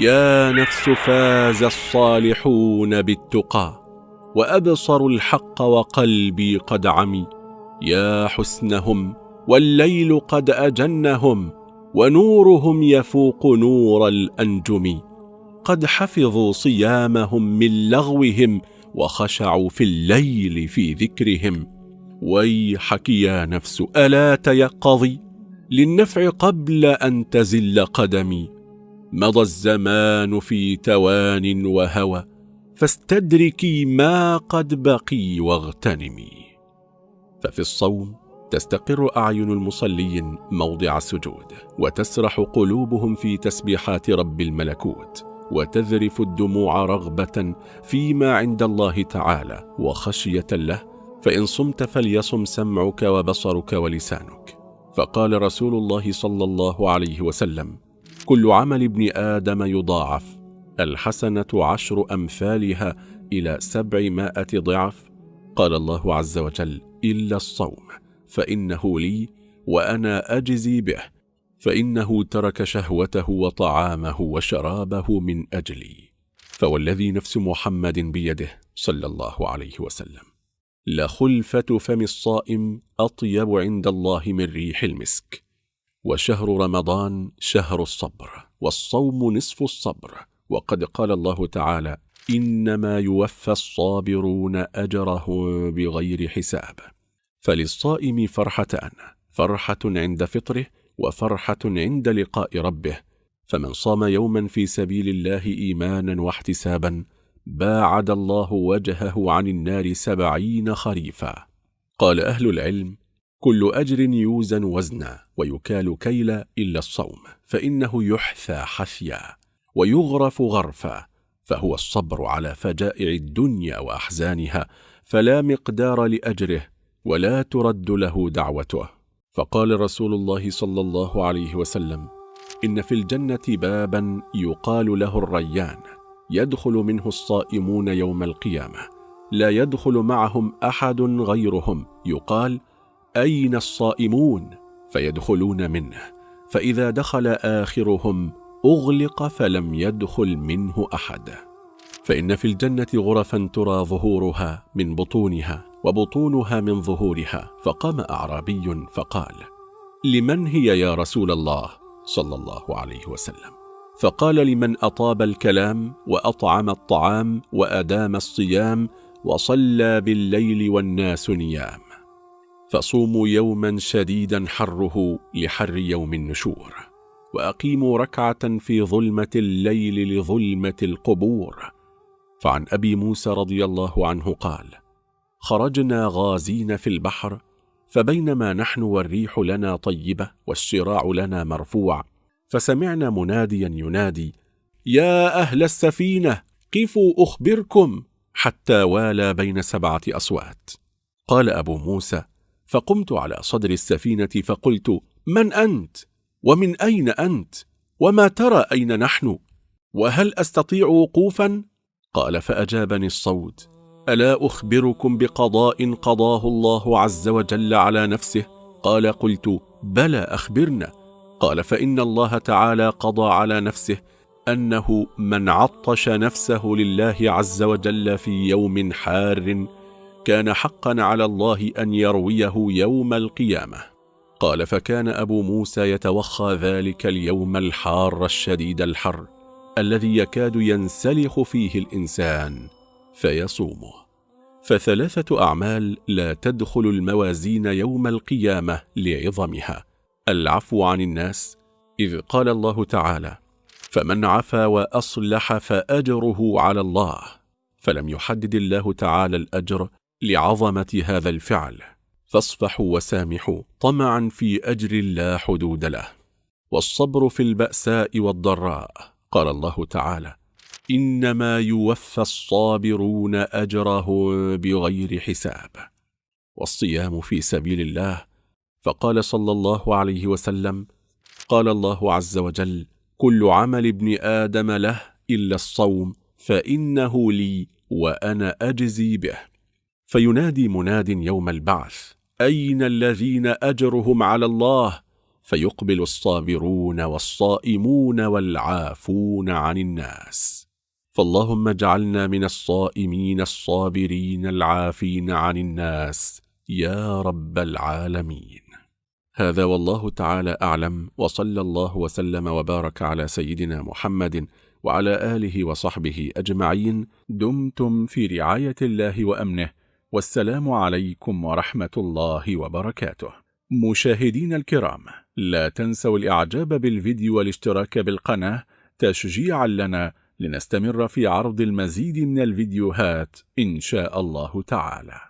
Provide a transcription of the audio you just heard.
يا نفس فاز الصالحون بالتقى وأبصروا الحق وقلبي قد عمي. يا حسنهم والليل قد أجنهم ونورهم يفوق نور الأنجم. قد حفظوا صيامهم من لغوهم وخشعوا في الليل في ذكرهم. ويحك يا نفس ألا تيقظي؟ للنفع قبل أن تزل قدمي. مضى الزمان في توان وهوى فاستدركي ما قد بقي واغتنمي. ففي الصوم تستقر أعين المصلين موضع السجود وتسرح قلوبهم في تسبيحات رب الملكوت وتذرف الدموع رغبة فيما عند الله تعالى وخشية له فإن صمت فليصم سمعك وبصرك ولسانك. فقال رسول الله صلى الله عليه وسلم كل عمل ابن آدم يضاعف. الحسنة عشر أمثالها إلى سبعمائة ضعف. قال الله عز وجل إلا الصوم فإنه لي وأنا أجزي به. فإنه ترك شهوته وطعامه وشرابه من أجلي. فوالذي نفس محمد بيده صلى الله عليه وسلم. لخلفة فم الصائم أطيب عند الله من ريح المسك. وشهر رمضان شهر الصبر والصوم نصف الصبر. وقد قال الله تعالى إنما يوفى الصابرون أجرهم بغير حساب. فللصائم فرحتان فرحة عند فطره وفرحة عند لقاء ربه. فمن صام يوما في سبيل الله إيمانا واحتسابا باعد الله وجهه عن النار سبعين خريفا. قال أهل العلم كل أجر يوزن وزنا ويكال كيلا إلا الصوم فإنه يحثى حثيا ويغرف غرفا فهو الصبر على فجائع الدنيا وأحزانها فلا مقدار لأجره ولا ترد له دعوته. فقال رسول الله صلى الله عليه وسلم إن في الجنة بابا يقال له الريان يدخل منه الصائمون يوم القيامة لا يدخل معهم أحد غيرهم يقال أين الصائمون؟ فيدخلون منه. فإذا دخل آخرهم أغلق فلم يدخل منه أحد. فإن في الجنة غرفا ترى ظهورها من بطونها وبطونها من ظهورها. فقام أعرابي فقال لمن هي يا رسول الله؟ صلى الله عليه وسلم. فقال لمن أطاب الكلام وأطعم الطعام وأدام الصيام وصلى بالليل والناس نيام. فصوموا يوما شديدا حره لحر يوم النشور وأقيموا ركعة في ظلمة الليل لظلمة القبور. فعن أبي موسى رضي الله عنه قال خرجنا غازين في البحر فبينما نحن والريح لنا طيبة والشراع لنا مرفوع فسمعنا مناديا ينادي يا أهل السفينة قفوا أخبركم حتى والى بين سبعة أصوات. قال أبو موسى فقمت على صدر السفينة فقلت من أنت؟ ومن أين أنت؟ وما ترى أين نحن؟ وهل أستطيع وقوفا؟ قال فأجابني الصوت ألا أخبركم بقضاء قضاه الله عز وجل على نفسه؟ قال قلت بلى أخبرنا قال فإن الله تعالى قضى على نفسه أنه من عطش نفسه لله عز وجل في يوم حار كان حقا على الله أن يرويه يوم القيامة. قال فكان أبو موسى يتوخى ذلك اليوم الحار الشديد الحر الذي يكاد ينسلخ فيه الإنسان فيصومه. فثلاثة أعمال لا تدخل الموازين يوم القيامة لعظمها. العفو عن الناس إذ قال الله تعالى فمن عفا وأصلح فأجره على الله. فلم يحدد الله تعالى الأجر لعظمة هذا الفعل. فاصفحوا وسامحوا طمعا في أجر لا حدود له. والصبر في البأساء والضراء. قال الله تعالى إنما يوفى الصابرون أجرهم بغير حساب. والصيام في سبيل الله. فقال صلى الله عليه وسلم قال الله عز وجل كل عمل ابن آدم له إلا الصوم فإنه لي وأنا أجزي به. فينادي مناد يوم البعث أين الذين أجرهم على الله؟ فيقبل الصابرون والصائمون والعافون عن الناس. فاللهم اجعلنا من الصائمين الصابرين العافين عن الناس يا رب العالمين. هذا والله تعالى أعلم وصلى الله وسلم وبارك على سيدنا محمد وعلى آله وصحبه أجمعين. دمتم في رعاية الله وأمنه. والسلام عليكم ورحمة الله وبركاته. مشاهدين الكرام لا تنسوا الإعجاب بالفيديو والاشتراك بالقناة تشجيعا لنا لنستمر في عرض المزيد من الفيديوهات إن شاء الله تعالى.